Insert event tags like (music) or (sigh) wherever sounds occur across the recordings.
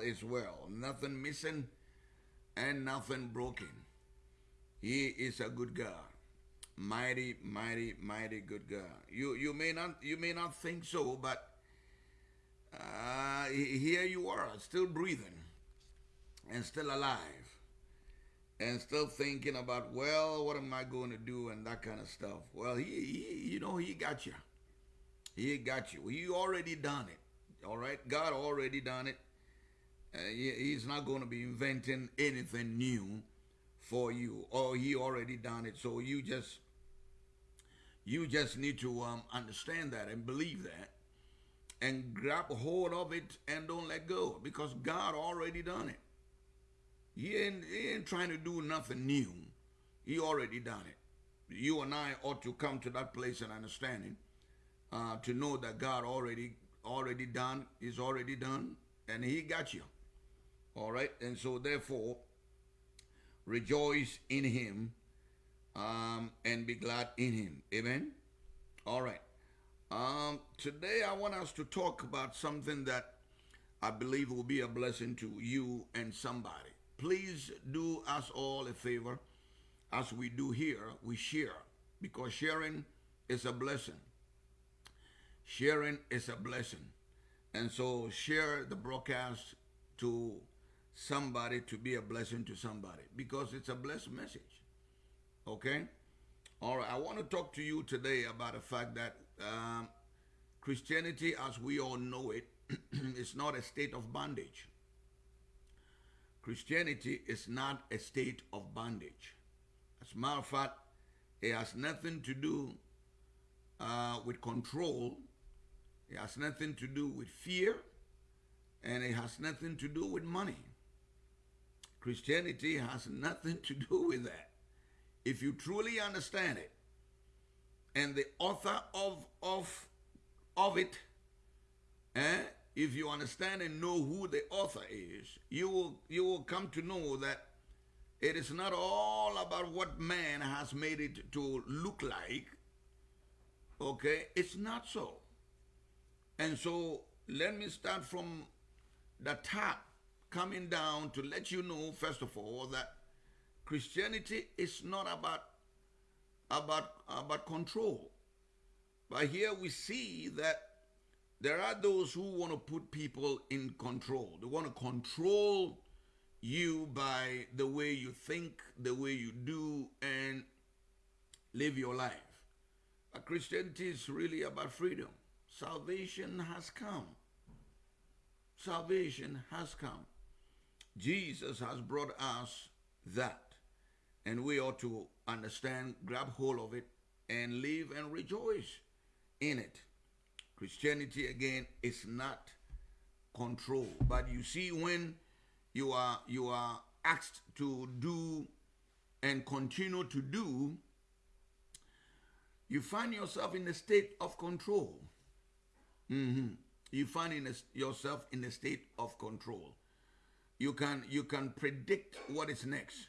is well. Nothing missing and nothing broken. He is a good God. Mighty, mighty, mighty good God. You you may not you may not think so, but uh, here you are, still breathing and still alive and still thinking about, well, what am I going to do and that kind of stuff. Well, he, he you know, he got you. He got you. He already done it. All right, God already done it. Uh, he, he's not going to be inventing anything new for you, or he already done it. So you just you just need to um, understand that and believe that and grab hold of it and don't let go because God already done it. He ain't, he ain't trying to do nothing new. He already done it. You and I ought to come to that place and understanding uh, to know that God already already done is already done and he got you. All right. And so therefore rejoice in him um, and be glad in him. Amen. All right. Um, today, I want us to talk about something that I believe will be a blessing to you and somebody. Please do us all a favor, as we do here, we share, because sharing is a blessing. Sharing is a blessing. And so share the broadcast to somebody to be a blessing to somebody because it's a blessed message. Okay? All right, I want to talk to you today about the fact that um, Christianity, as we all know it, (clears throat) is not a state of bondage. Christianity is not a state of bondage. As a matter of fact, it has nothing to do uh, with control, it has nothing to do with fear, and it has nothing to do with money. Christianity has nothing to do with that if you truly understand it, and the author of of of it, eh, if you understand and know who the author is, you will you will come to know that it is not all about what man has made it to look like. Okay, it's not so. And so let me start from the top, coming down to let you know, first of all, that Christianity is not about about about control. But here we see that there are those who want to put people in control. They want to control you by the way you think, the way you do, and live your life. But Christianity is really about freedom. Salvation has come. Salvation has come. Jesus has brought us that. And we ought to understand, grab hold of it, and live and rejoice in it. Christianity, again, is not control. But you see, when you are you are asked to do and continue to do, you find yourself in a state of control. Mm-hmm. You find in a, yourself in a state of control. You can you can predict what is next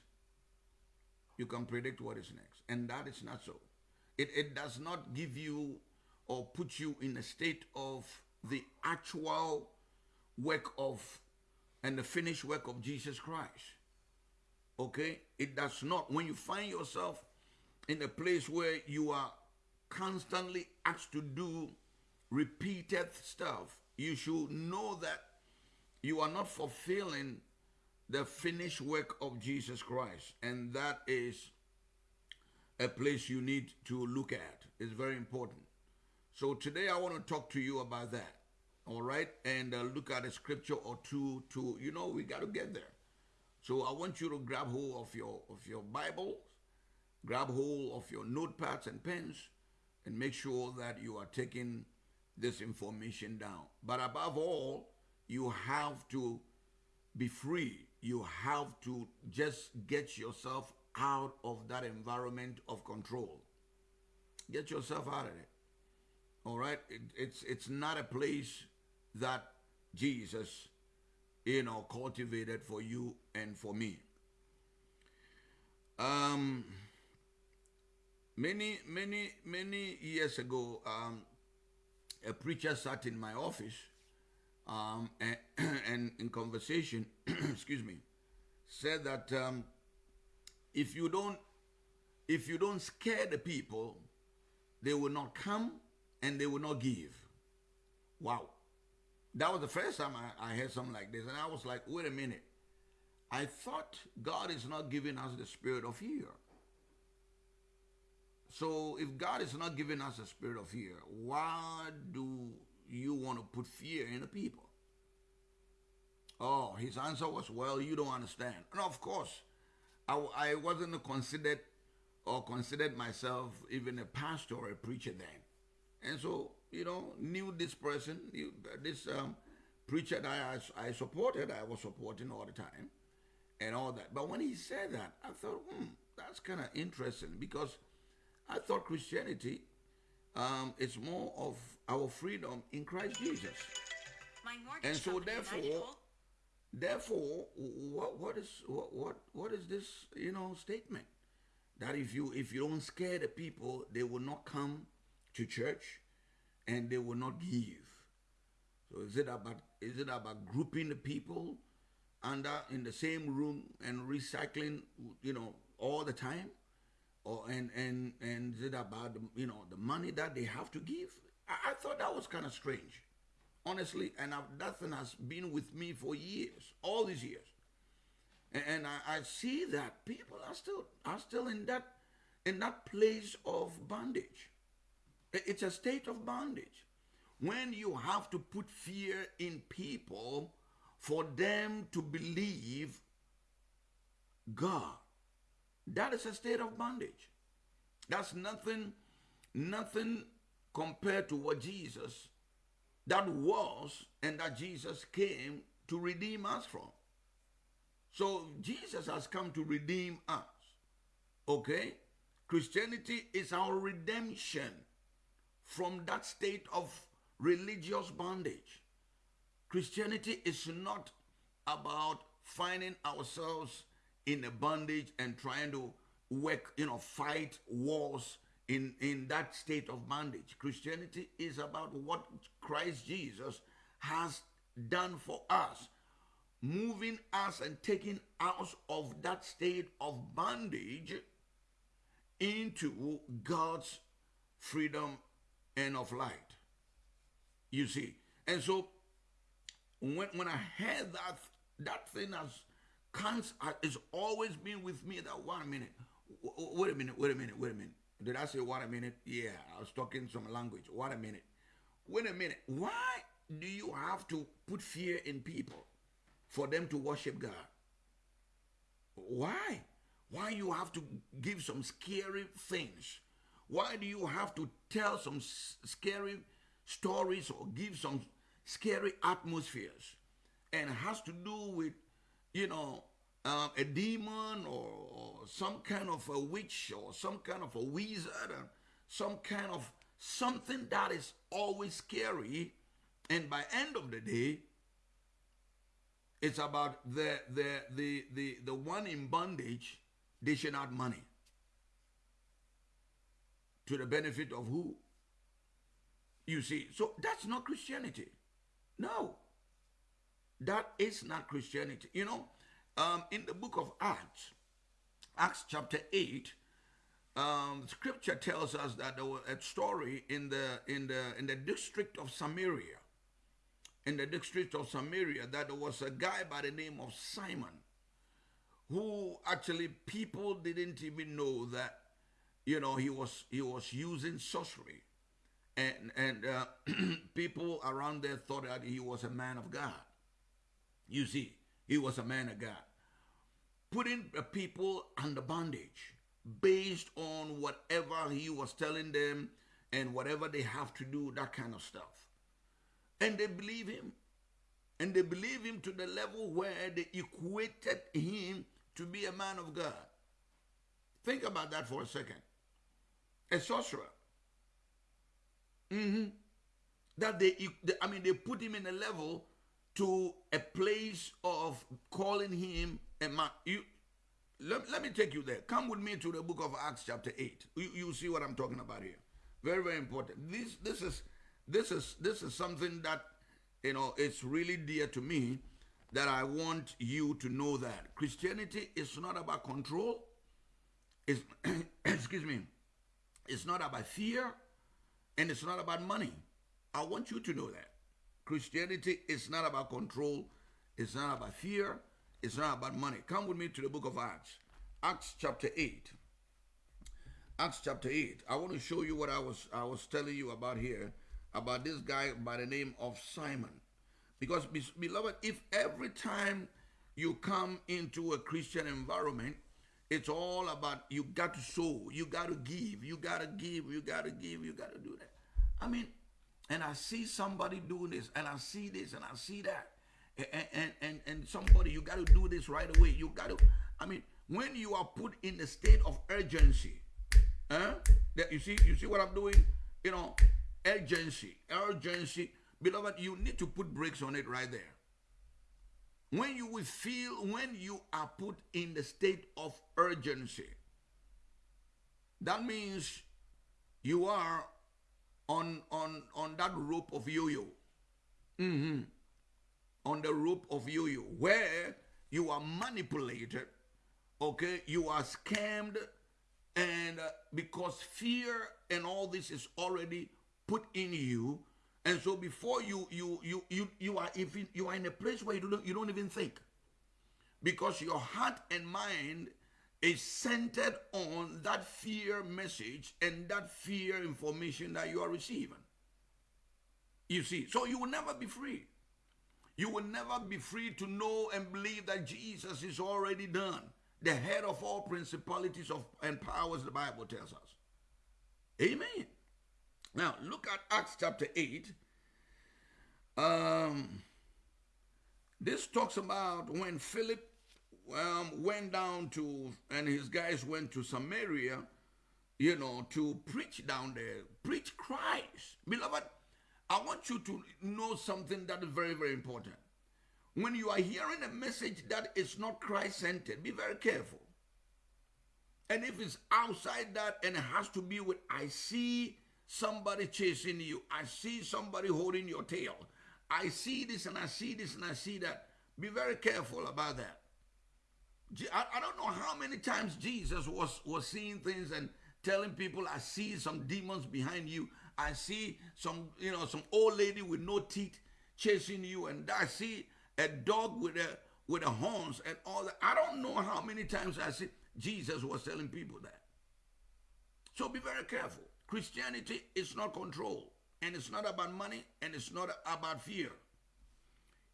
you can predict what is next. And that is not so. It, it does not give you or put you in a state of the actual work of and the finished work of Jesus Christ. Okay? It does not. When you find yourself in a place where you are constantly asked to do repeated stuff, you should know that you are not fulfilling the finished work of Jesus Christ. And that is a place you need to look at. It's very important. So today I want to talk to you about that. All right? And uh, look at a scripture or two to, you know, we got to get there. So I want you to grab hold of your of your Bible, grab hold of your notepads and pens, and make sure that you are taking this information down. But above all, you have to be free you have to just get yourself out of that environment of control. Get yourself out of it. All right? It, it's it's not a place that Jesus, you know, cultivated for you and for me. Um many many many years ago um a preacher sat in my office um, and, (clears throat) and in conversation, (clears throat) excuse me, said that um, if you don't if you don't scare the people, they will not come and they will not give. Wow. That was the first time I, I heard something like this. And I was like, wait a minute. I thought God is not giving us the spirit of fear. So if God is not giving us a spirit of fear, why do you want to put fear in the people? Oh, his answer was, well, you don't understand. And of course, I, I wasn't considered or considered myself even a pastor or a preacher then. And so, you know, knew this person, knew this um, preacher that I, I supported, I was supporting all the time and all that. But when he said that, I thought, hmm, that's kind of interesting because I thought Christianity um, is more of our freedom in Christ Jesus. and so therefore, therefore, what, what is what, what what is this you know statement that if you if you don't scare the people, they will not come to church, and they will not give. So is it about is it about grouping the people under in the same room and recycling you know all the time? And and and is it about you know the money that they have to give? I, I thought that was kind of strange, honestly. And I've, that thing has been with me for years, all these years, and, and I, I see that people are still are still in that in that place of bondage. It's a state of bondage when you have to put fear in people for them to believe God that is a state of bondage. That's nothing, nothing compared to what Jesus that was and that Jesus came to redeem us from. So Jesus has come to redeem us. Okay? Christianity is our redemption from that state of religious bondage. Christianity is not about finding ourselves in a bondage and trying to work, you know, fight wars in, in that state of bondage. Christianity is about what Christ Jesus has done for us, moving us and taking us of that state of bondage into God's freedom and of light. You see, and so when when I heard that that thing has it's always been with me that one minute. Wait a minute, wait a minute, wait a minute. Did I say one a minute? Yeah, I was talking some language. One a minute. Wait a minute. Why do you have to put fear in people for them to worship God? Why? Why you have to give some scary things? Why do you have to tell some scary stories or give some scary atmospheres? And has to do with you know, um, a demon or, or, some kind of a witch or some kind of a wizard or some kind of something that is always scary. And by end of the day, it's about the the the the, the one in bondage dishing out money to the benefit of who? You see, so that's not Christianity. No. That is not Christianity. You know, um, in the book of Acts, Acts chapter 8, um, scripture tells us that there was a story in the in the in the district of Samaria. In the district of Samaria, that there was a guy by the name of Simon, who actually people didn't even know that, you know, he was he was using sorcery, and and uh, (clears throat) people around there thought that he was a man of God. You see, he was a man of God. Putting the people under bondage based on whatever he was telling them and whatever they have to do, that kind of stuff. And they believe him. And they believe him to the level where they equated him to be a man of God. Think about that for a second. A sorcerer. Mm-hmm. That they, I mean, they put him in a level to a place of calling him a man. You, let, let me take you there. Come with me to the book of Acts, chapter 8. You, you see what I'm talking about here. Very, very important. This this is this is this is something that you know it's really dear to me that I want you to know that Christianity is not about control. It's, (clears throat) excuse me, it's not about fear and it's not about money. I want you to know that. Christianity is not about control, it's not about fear, it's not about money. Come with me to the book of Acts. Acts chapter 8. Acts chapter 8. I want to show you what I was I was telling you about here about this guy by the name of Simon. Because beloved, if every time you come into a Christian environment, it's all about you got to sow, you got to give, you got to give, you got to give, you got to do that. I mean, and I see somebody doing this, and I see this, and I see that, and and and, and somebody you got to do this right away. You got to. I mean, when you are put in the state of urgency, huh? That you see, you see what I'm doing. You know, urgency, urgency, beloved. You need to put brakes on it right there. When you will feel, when you are put in the state of urgency, that means you are on on on that rope of yo-yo. Mm-hmm. On the rope of yo-yo, where you are manipulated, okay, you are scammed, and uh, because fear and all this is already put in you, and so before you you you you you are if you are in a place where you don't you don't even think, because your heart and mind is centered on that fear message and that fear information that you are receiving. You see, so you will never be free. You will never be free to know and believe that Jesus is already done, the head of all principalities of and powers, the Bible tells us. Amen. Now, look at Acts chapter 8. Um, this talks about when Philip um, went down to, and his guys went to Samaria, you know, to preach down there, preach Christ. Beloved, I want you to know something that is very, very important. When you are hearing a message that is not Christ centered, be very careful. And if it's outside that and it has to be with, I see somebody chasing you, I see somebody holding your tail, I see this and I see this and I see that, be very careful about that. I, don't know how many times Jesus was, was seeing things and telling people, I see some demons behind you. I see some, you know, some old lady with no teeth chasing you, and I see a dog with a with a horns and all that. I don't know how many times I see Jesus was telling people that. So be very careful. Christianity is not control, and it's not about money, and it's not about fear.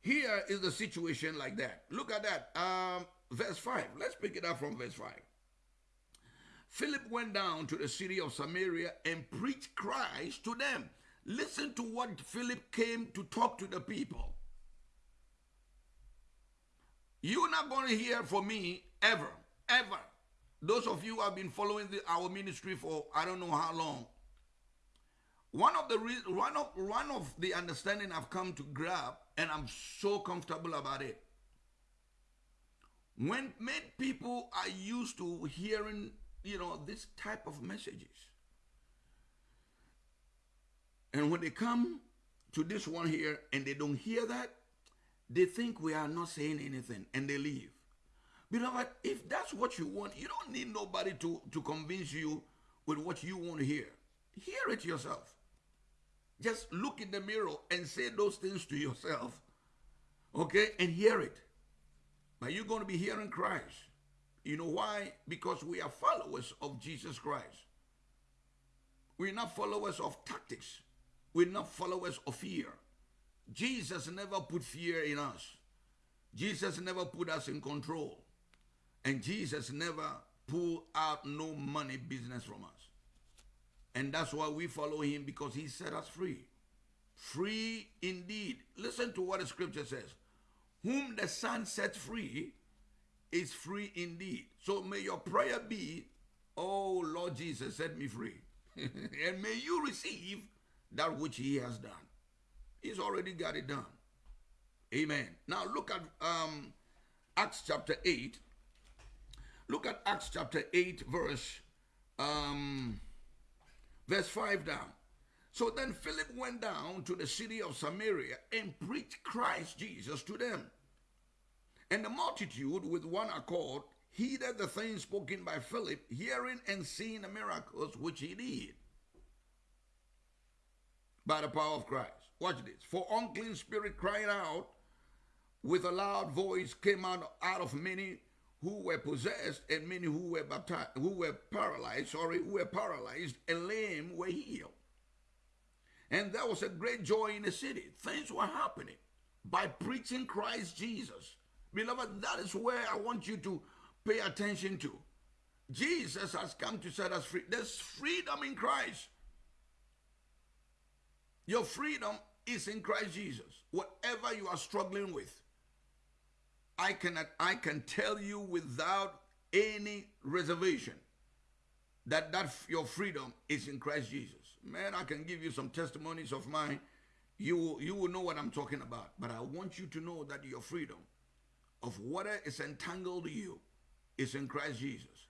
Here is the situation like that. Look at that. Um, verse 5. Let's pick it up from verse 5. Philip went down to the city of Samaria and preached Christ to them. Listen to what Philip came to talk to the people. You're not going to hear from me ever, ever. Those of you who have been following the, our ministry for I don't know how long. One of the one of one of the understanding I've come to grab, and I'm so comfortable about it, when many people are used to hearing, you know, this type of messages. And when they come to this one here and they don't hear that, they think we are not saying anything and they leave. Beloved, if that's what you want, you don't need nobody to, to convince you with what you want to hear. Hear it yourself. Just look in the mirror and say those things to yourself, okay, and hear it. But you're going to be hearing Christ. You know why? Because we are followers of Jesus Christ. We're not followers of tactics. We're not followers of fear. Jesus never put fear in us. Jesus never put us in control. And Jesus never pull out no money business from us. And that's why we follow him because he set us free. Free indeed. Listen to what the scripture says. Whom the Son sets free is free indeed. So may your prayer be, Oh Lord Jesus, set me free. (laughs) and may you receive that which He has done. He's already got it done. Amen. Now look at um, Acts chapter 8. Look at Acts chapter 8, verse um, verse 5 down. So then Philip went down to the city of Samaria and preached Christ Jesus to them. And the multitude with one accord heeded the things spoken by Philip, hearing and seeing the miracles which he did by the power of Christ. Watch this. For unclean spirit crying out with a loud voice came out, out of many who were possessed and many who were baptized, who were paralyzed, sorry, who were paralyzed and lame were healed. And there was a great joy in the city. Things were happening by preaching Christ Jesus. Beloved, that is where I want you to pay attention to. Jesus has come to set us free. There's freedom in Christ. Your freedom is in Christ Jesus. Whatever you are struggling with, I can, I can tell you without any reservation that, that your freedom is in Christ Jesus. Man, I can give you some testimonies of mine. You, you will know what I'm talking about. But I want you to know that your freedom of whatever is entangled you is in Christ Jesus.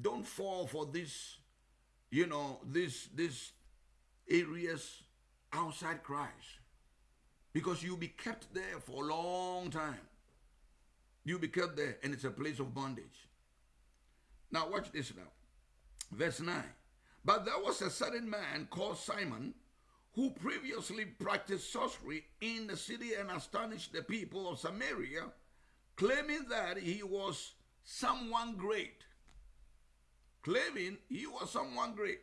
Don't fall for this, you know, this, this areas outside Christ. Because you'll be kept there for a long time. You'll be kept there, and it's a place of bondage. Now, watch this now. Verse 9. But there was a certain man called Simon who previously practiced sorcery in the city and astonished the people of Samaria, claiming that he was someone great. Claiming he was someone great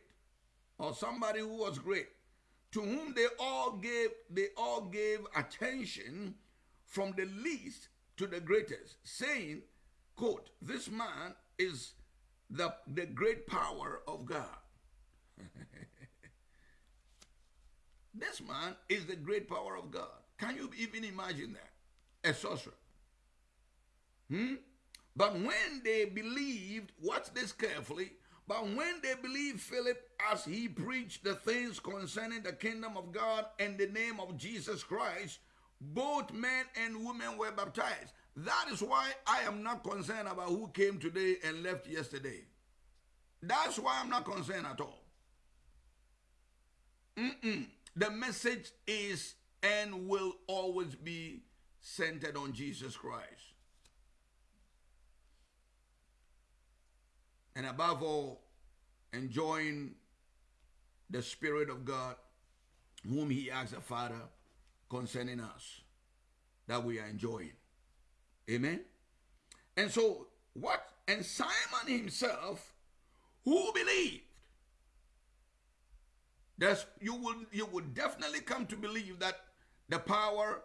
or somebody who was great to whom they all gave they all gave attention from the least to the greatest saying quote this man is the the great power of god (laughs) this man is the great power of god can you even imagine that a sorcerer hmm but when they believed watch this carefully but when they believed Philip as he preached the things concerning the kingdom of God and the name of Jesus Christ, both men and women were baptized. That is why I am not concerned about who came today and left yesterday. That's why I'm not concerned at all. Mm-mm. The message is and will always be centered on Jesus Christ. and above all, enjoying the Spirit of God, whom He asks the Father concerning us, that we are enjoying. Amen. And so, what? And Simon himself, who believed, that's, you will you will definitely come to believe that the power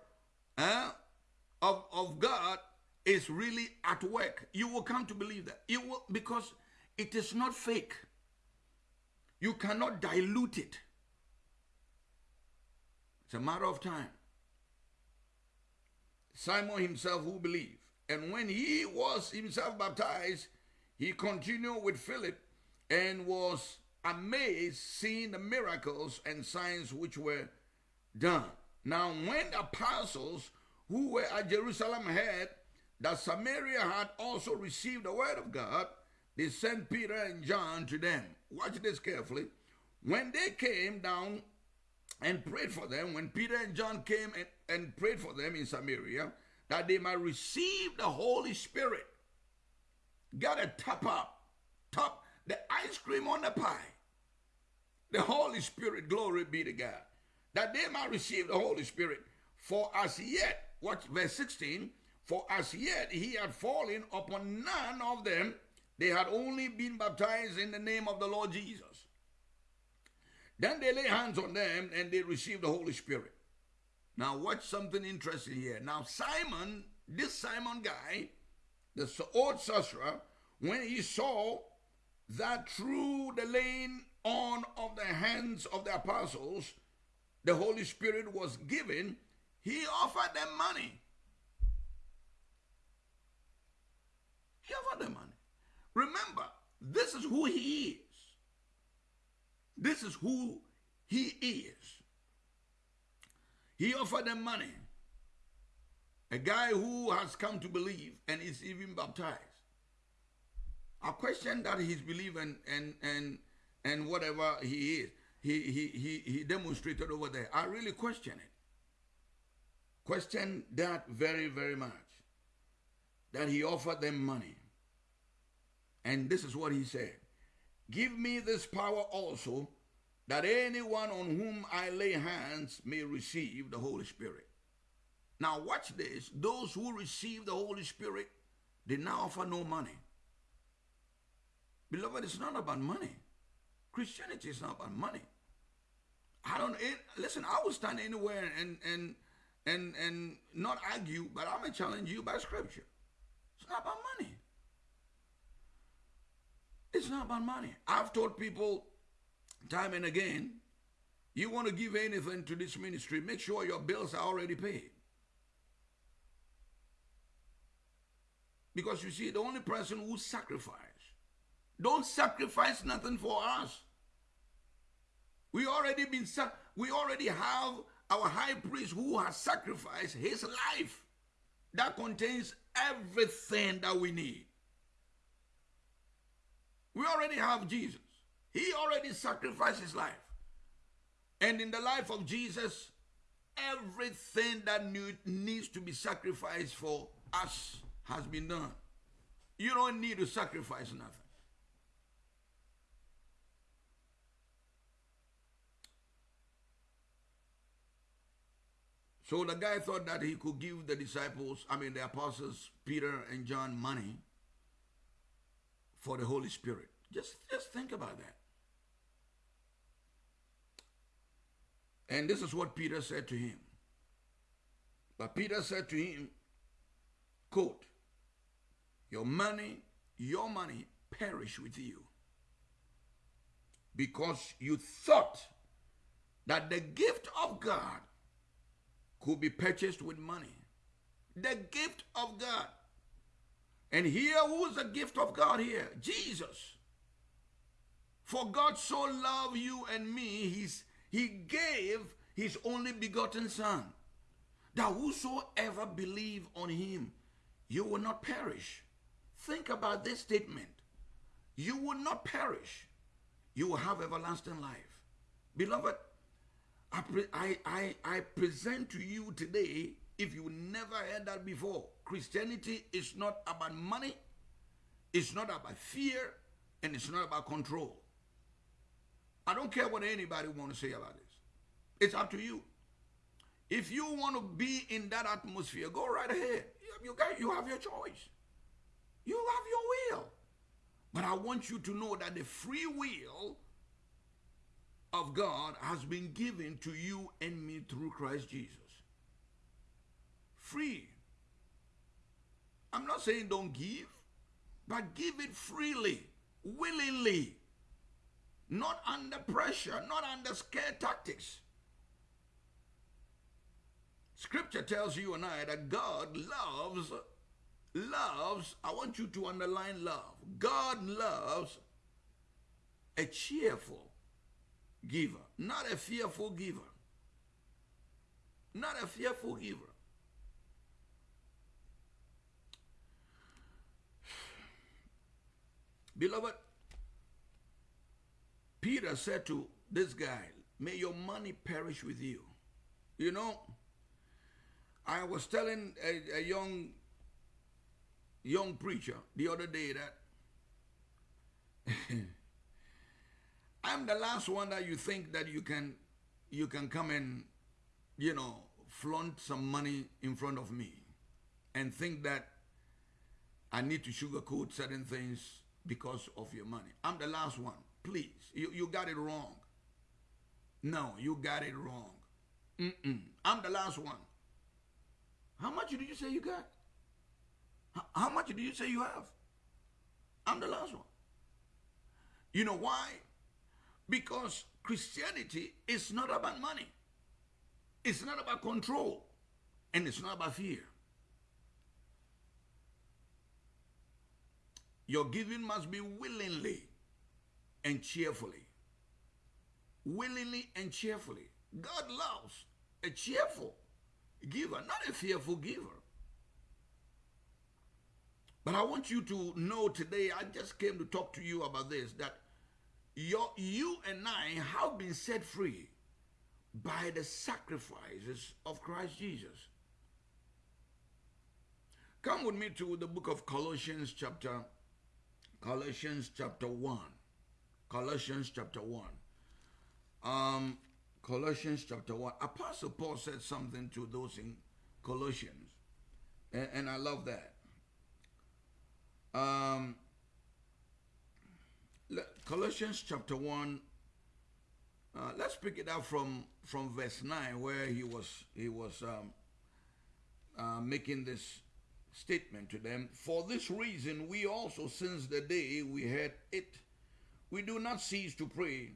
uh, of, of God is really at work. You will come to believe that. You will because it is not fake. You cannot dilute it. It's a matter of time. Simon himself who believed. And when he was himself baptized, he continued with Philip and was amazed seeing the miracles and signs which were done. Now, when the apostles who were at Jerusalem heard that Samaria had also received the word of God, they sent Peter and John to them. Watch this carefully. When they came down and prayed for them, when Peter and John came and, and prayed for them in Samaria, that they might receive the Holy Spirit. Got to top up, top the ice cream on the pie. The Holy Spirit, glory be to God. That they might receive the Holy Spirit. For as yet, watch verse 16, for as yet he had fallen upon none of them they had only been baptized in the name of the Lord Jesus. Then they lay hands on them and they received the Holy Spirit. Now, watch something interesting here. Now, Simon, this Simon guy, the old sorcerer, when he saw that through the laying on of the hands of the apostles, the Holy Spirit was given, he offered them money. He offered them money. Remember, this is who he is. This is who he is. He offered them money. A guy who has come to believe and is even baptized. I question that he's believing and and and whatever he is. He he he he demonstrated over there. I really question it. Question that very, very much. that he offered them money. And this is what he said Give me this power also, that anyone on whom I lay hands may receive the Holy Spirit. Now, watch this. Those who receive the Holy Spirit did not offer no money. Beloved, it's not about money. Christianity is not about money. I don't it, listen. I will stand anywhere and and and and not argue, but I'm gonna challenge you by Scripture. It's not about money. It's not about money. I've told people time and again, you want to give anything to this ministry, make sure your bills are already paid. Because you see, the only person who sacrifice, don't sacrifice nothing for us. We already been we already have our high priest who has sacrificed his life that contains everything that we need. We already have Jesus. He already sacrificed his life. And in the life of Jesus, everything that needs to be sacrificed for us has been done. You don't need to sacrifice nothing. So the guy thought that he could give the disciples, I mean the apostles, Peter and John, money for the Holy Spirit. Just, just think about that. And this is what Peter said to him. But Peter said to him, quote, Your money, your money perish with you. Because you thought that the gift of God could be purchased with money. The gift of God. And here, who is the gift of God here? Jesus. For God so loved you and me, he's, he gave his only begotten Son, that whosoever believe on him, you will not perish. Think about this statement. You will not perish. You will have everlasting life. Beloved, I, I, I, I present to you today, if you never heard that before, Christianity is not about money, it's not about fear, and it's not about control. I don't care what anybody want to say about this. It's up to you. If you want to be in that atmosphere, go right ahead. You, got, you have your choice. You have your will. But I want you to know that the free will of God has been given to you and me through Christ Jesus. Free. I'm not saying don't give, but give it freely, willingly, not under pressure, not under scare tactics. Scripture tells you and I that God loves, loves, I want you to underline love. God loves a cheerful giver, not a fearful giver. Not a fearful giver. (sighs) Beloved, Peter said to this guy, May your money perish with you. You know, I was telling a, a young young preacher the other day that (laughs) I'm the last one that you think that you can you can come and you know flaunt some money in front of me and think that I need to sugarcoat certain things because of your money. I'm the last one. Please, you, you got it wrong. No, you got it wrong. Mm-mm. I'm the last one. How much did you say you got? How much did you say you have? I'm the last one. You know why? Because Christianity is not about money. It's not about control. And it's not about fear. Your giving must be willingly and cheerfully. Willingly and cheerfully. God loves a cheerful giver, not a fearful giver. But I want you to know today, I just came to talk to you about this that your, you and I have been set free by the sacrifices of Christ Jesus. Come with me to the book of Colossians chapter Colossians chapter 1. Colossians chapter 1. Um Colossians chapter 1. Apostle Paul said something to those in Colossians. And, and I love that. Um Colossians chapter 1 uh, let's pick it up from from verse 9 where he was he was um, uh, making this statement to them. For this reason we also since the day we heard it we do not cease to pray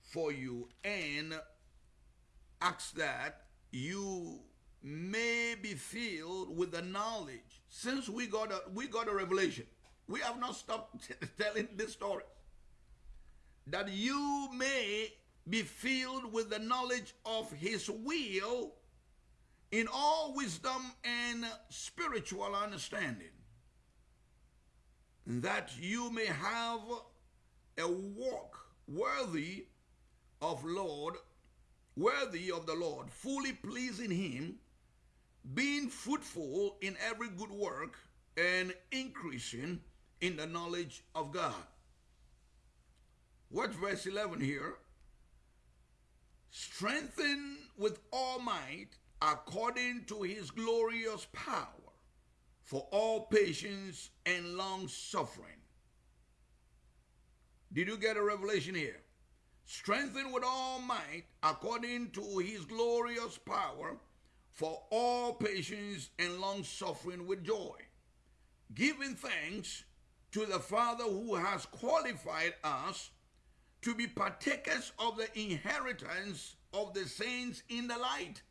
for you and ask that you may be filled with the knowledge. Since we got a we got a revelation we have not stopped (laughs) telling this story. That you may be filled with the knowledge of his will in all wisdom and spiritual understanding, that you may have a walk worthy of Lord, worthy of the Lord, fully pleasing him, being fruitful in every good work and increasing in the knowledge of God. What's verse 11 here? Strengthen with all might according to his glorious power for all patience and long suffering. Did you get a revelation here? Strengthen with all might according to his glorious power for all patience and long suffering with joy, giving thanks to the Father who has qualified us to be partakers of the inheritance of the saints in the light.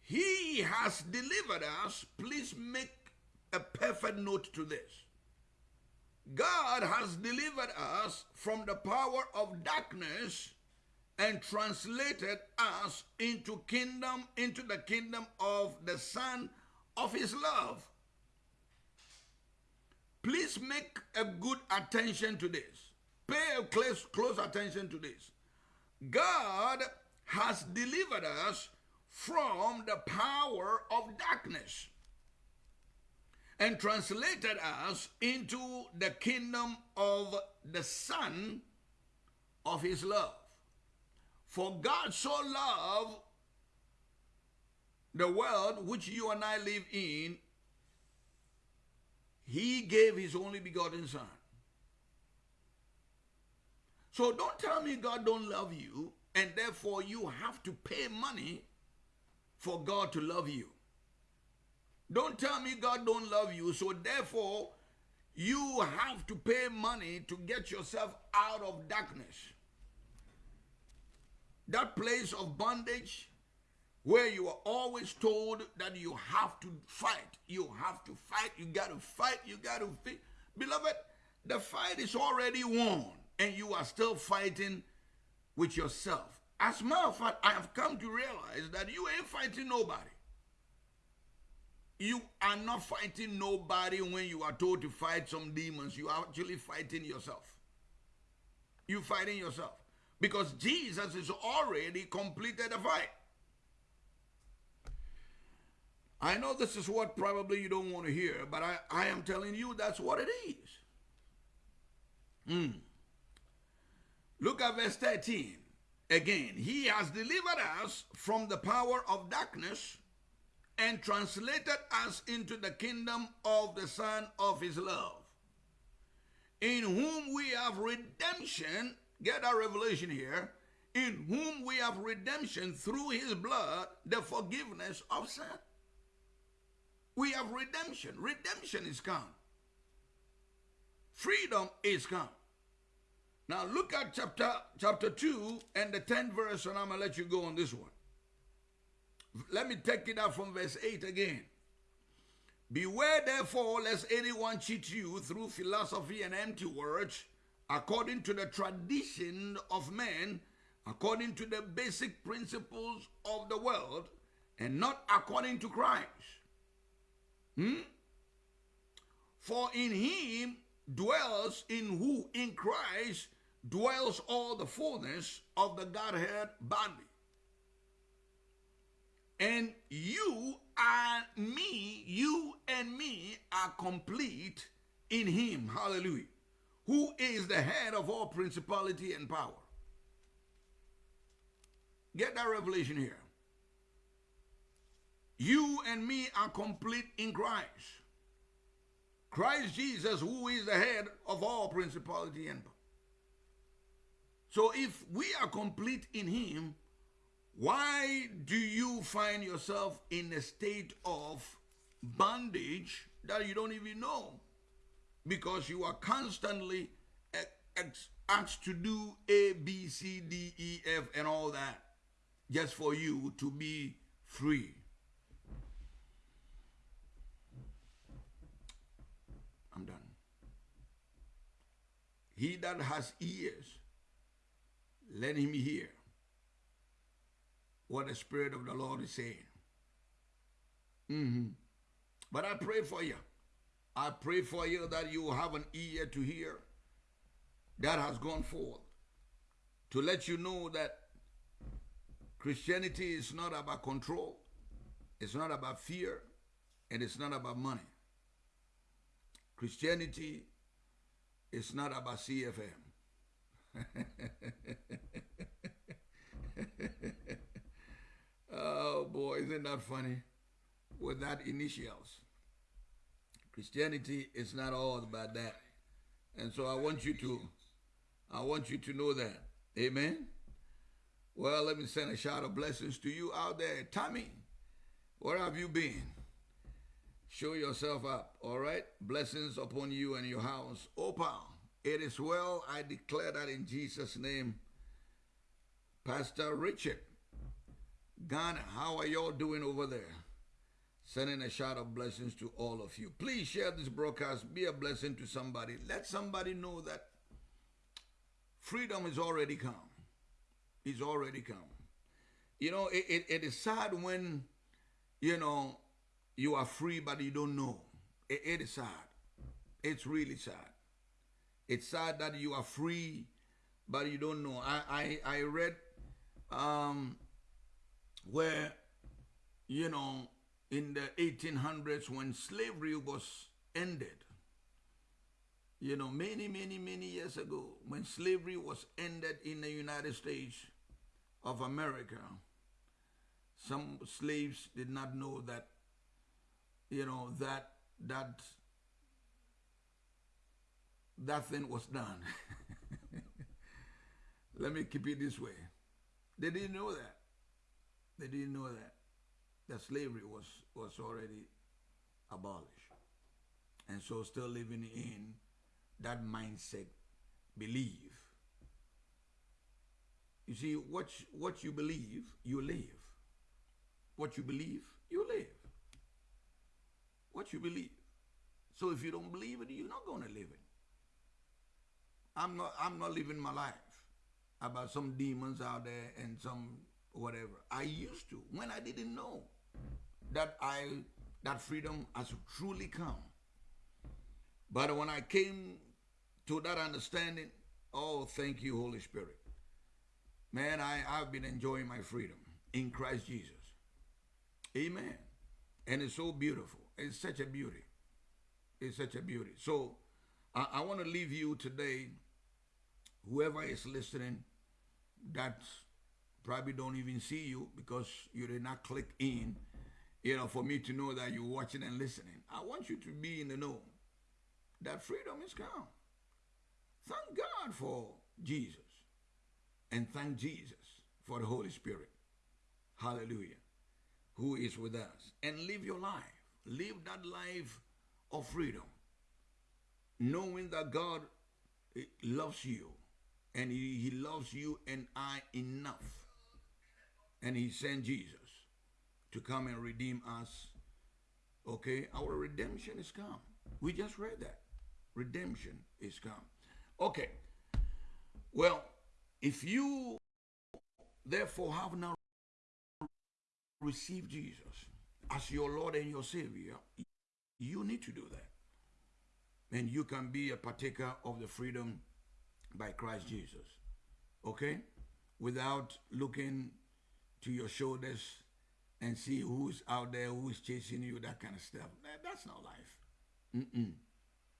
He has delivered us. Please make a perfect note to this. God has delivered us from the power of darkness and translated us into kingdom into the kingdom of the son of his love Please make a good attention to this. Pay a close, close attention to this. God has delivered us from the power of darkness and translated us into the kingdom of the Son of His love. For God so loved the world which you and I live in he gave his only begotten son. So don't tell me God don't love you and therefore you have to pay money for God to love you. Don't tell me God don't love you so therefore you have to pay money to get yourself out of darkness. That place of bondage, where you are always told that you have to fight. You have to fight. You got to fight. You got to fight. Beloved, the fight is already won, and you are still fighting with yourself. As a matter of fact, I have come to realize that you ain't fighting nobody. You are not fighting nobody when you are told to fight some demons. You are actually fighting yourself. You fighting yourself. Because Jesus has already completed the fight. I know this is what probably you don't want to hear, but I, I am telling you that's what it is. Mm. Look at verse 13. Again, he has delivered us from the power of darkness and translated us into the kingdom of the Son of his love, in whom we have redemption. Get our revelation here. In whom we have redemption through his blood, the forgiveness of sin. We have redemption. Redemption is come. Freedom is come. Now look at chapter chapter 2 and the 10th verse, and I'm gonna let you go on this one. Let me take it out from verse 8 again. Beware therefore lest anyone cheat you through philosophy and empty words, according to the tradition of men, according to the basic principles of the world, and not according to Christ. Hmm? For in him dwells in who in Christ dwells all the fullness of the Godhead bodily. And you are me, you and me are complete in him. Hallelujah. Who is the head of all principality and power. Get that revelation here. You and me are complete in Christ. Christ Jesus, who is the head of all principality and power. So if we are complete in him, why do you find yourself in a state of bondage that you don't even know? Because you are constantly asked to do A, B, C, D, E, F, and all that just for you to be free. I'm done. He that has ears, let him hear what the Spirit of the Lord is saying. Mm-hmm. But I pray for you. I pray for you that you have an ear to hear that has gone forth to let you know that Christianity is not about control, it's not about fear, and it's not about money. Christianity is not about CFM. (laughs) oh boy, isn't that funny? With that initials. Christianity is not all about that. And so I want you to I want you to know that. Amen. Well, let me send a shout of blessings to you out there. Tommy, where have you been? Show yourself up, all right? Blessings upon you and your house. Opal, it is well. I declare that in Jesus' name. Pastor Richard, Ghana, how are y'all doing over there? Sending a shout of blessings to all of you. Please share this broadcast. Be a blessing to somebody. Let somebody know that freedom is already come It's already come. You know, it, it, it is sad when, you know, you are free but you don't know. it, it is sad. It's really sad. It's sad that you are free but you don't know. I, I, I read um, where, you know, in the 1800s when slavery was ended, you know, many, many, many years ago, when slavery was ended in the United States, of America, some slaves did not know that, you know, that that that thing was done. (laughs) Let me keep it this way. They didn't know that. They didn't know that that slavery was was already abolished. And so still living in that mindset, believe you see, what, what you believe, you live. What you believe, you live. What you believe. So if you don't believe it, you're not going to live it. I'm not, I'm not living my life about some demons out there and some whatever. I used to when I didn't know that I that freedom has truly come. But when I came to that understanding, oh, thank you, Holy Spirit. Man, I, I've been enjoying my freedom in Christ Jesus. Amen. And it's so beautiful. It's such a beauty. It's such a beauty. So I, I want to leave you today, whoever is listening, that probably don't even see you because you did not click in, you know, for me to know that you're watching and listening. I want you to be in the know that freedom is come. Thank God for Jesus and thank Jesus for the Holy Spirit. Hallelujah. Who is with us. And live your life. Live that life of freedom. Knowing that God eh, loves you. And he, he loves you and I enough. And he sent Jesus to come and redeem us. Okay? Our redemption is come. We just read that. Redemption is come. Okay. Well, if you therefore have now received Jesus as your Lord and your Savior, you need to do that. And you can be a partaker of the freedom by Christ Jesus. Okay? Without looking to your shoulders and see who's out there, who's chasing you, that kind of stuff. That, that's not life. Mm-mm.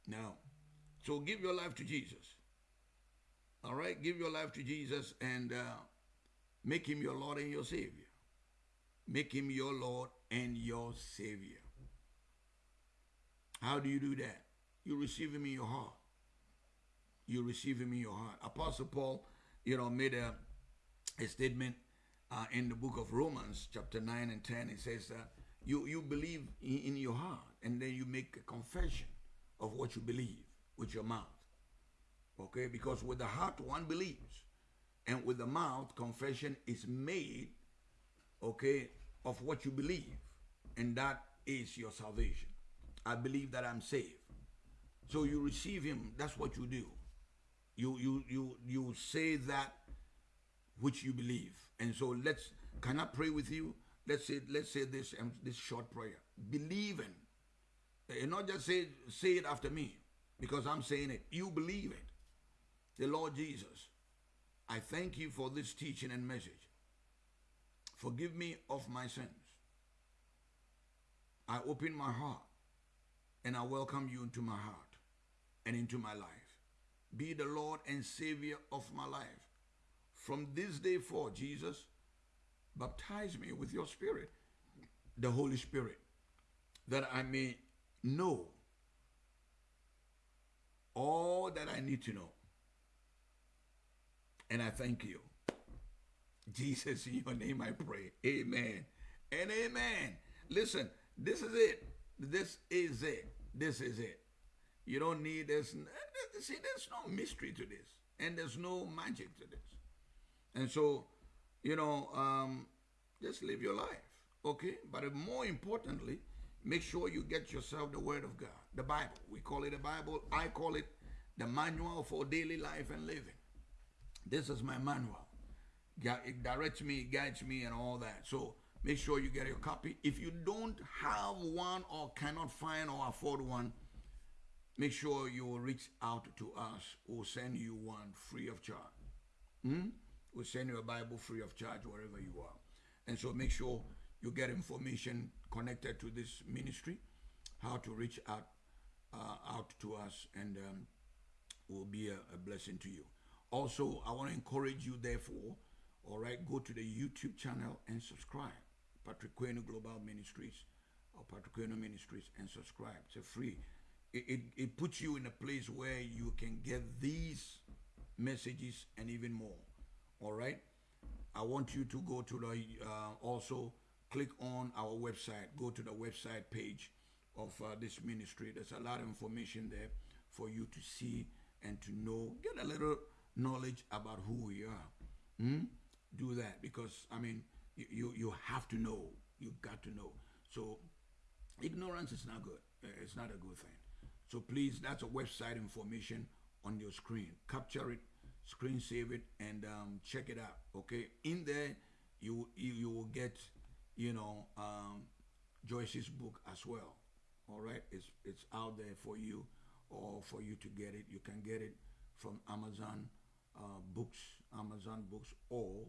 No. So give your life to Jesus. All right? Give your life to Jesus and uh, make him your Lord and your Savior. Make him your Lord and your Savior. How do you do that? You receive him in your heart. You receive him in your heart. Apostle Paul, you know, made a, a statement uh, in the book of Romans, chapter 9 and 10. It says that you, you believe in, in your heart and then you make a confession of what you believe with your mouth. Okay? Because with the heart one believes, and with the mouth confession is made, okay, of what you believe, and that is your salvation. I believe that I'm saved. So you receive him, that's what you do. You you you you say that which you believe. And so let's can I pray with you? Let's say let's say this um, this short prayer. Believing. And not just say say it after me because I'm saying it. You believe it. The Lord Jesus, I thank you for this teaching and message. Forgive me of my sins. I open my heart and I welcome you into my heart and into my life. Be the Lord and Savior of my life. From this day forth, Jesus, baptize me with your Spirit, the Holy Spirit, that I may know all that I need to know. And I thank you. Jesus, in your name I pray. Amen. And amen. Listen, this is it. This is it. This is it. You don't need this. See, there's no mystery to this, and there's no magic to this. And so, you know, um, just live your life, okay? But more importantly, make sure you get yourself the Word of God, the Bible. We call it a Bible. I call it the manual for daily life and living. This is my manual. It directs me, it guides me, and all that. So make sure you get your copy. If you don't have one or cannot find or afford one, make sure you reach out to us. We'll send you one free of charge. Hmm? We'll send you a Bible free of charge wherever you are. And so make sure you get information connected to this ministry, how to reach out uh, out to us, and um, will be a, a blessing to you. Also, I want to encourage you, therefore, all right, go to the YouTube channel and subscribe. Patrick Queno Global Ministries or Patrick Queno Ministries and subscribe. It's free. It, it, it puts you in a place where you can get these messages and even more. All right. I want you to go to the uh, also click on our website. Go to the website page of uh, this ministry. There's a lot of information there for you to see and to know. Get a little knowledge about who we are. Hmm? Do that because I mean you, you you have to know. You got to know. So ignorance is not good. It's not a good thing. So please, that's a website information on your screen. Capture it screen save it and um, check it out okay? In there you you, you will get you know um, Joyce's book as well all right? It's it's out there for you or for you to get it. You can get it from Amazon uh, books Amazon books or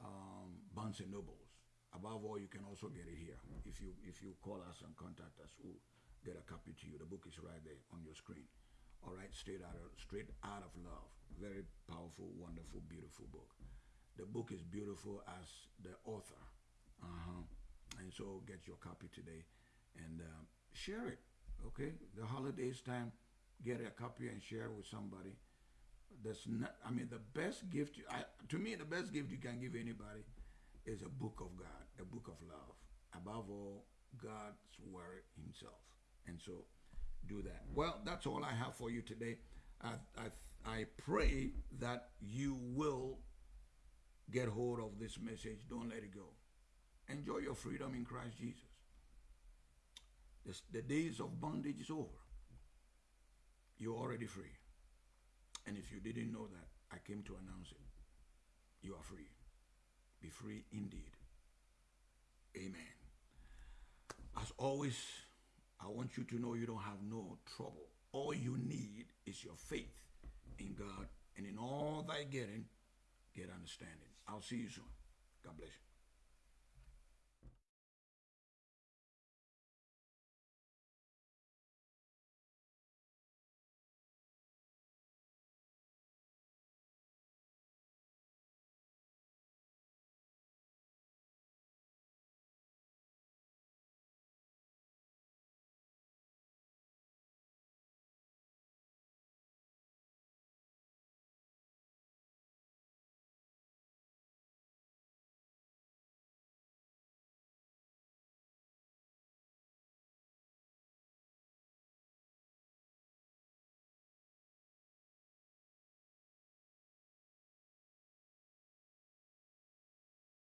um, Barnes and Nobles. Above all you can also get it here. If you if you call us and contact us we'll get a copy to you. The book is right there on your screen. All right? Straight out of straight out of love very powerful, wonderful, beautiful book. The book is beautiful as the author. Uh-huh. And so get your copy today and uh, share it. Okay? The holidays time, get a copy and share with somebody. That's not, I mean, the best gift, I, to me, the best gift you can give anybody is a book of God, a book of love. Above all, God's word himself. And so do that. Well, that's all I have for you today. I, I pray that you will get hold of this message. Don't let it go. Enjoy your freedom in Christ Jesus. the days of bondage is over. You're already free. And if you didn't know that, I came to announce it. You are free. Be free indeed. Amen. As always, I want you to know you don't have no trouble. All you need is your faith in God, and in all thy getting, get understanding. I'll see you soon. God bless you.